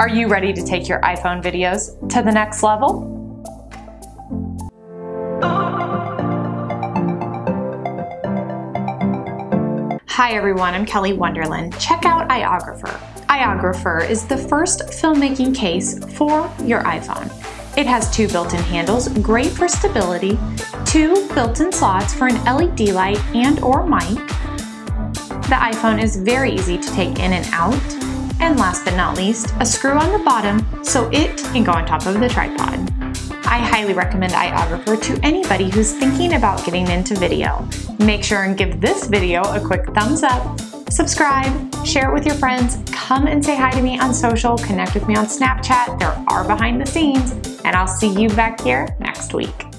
Are you ready to take your iPhone videos to the next level? Hi everyone, I'm Kelly Wonderland. Check out iOgrapher. iOgrapher is the first filmmaking case for your iPhone. It has two built-in handles, great for stability, two built-in slots for an LED light and or mic. The iPhone is very easy to take in and out, and last but not least, a screw on the bottom so it can go on top of the tripod. I highly recommend iOgrapher to anybody who's thinking about getting into video. Make sure and give this video a quick thumbs up, subscribe, share it with your friends, come and say hi to me on social, connect with me on Snapchat, there are behind the scenes, and I'll see you back here next week.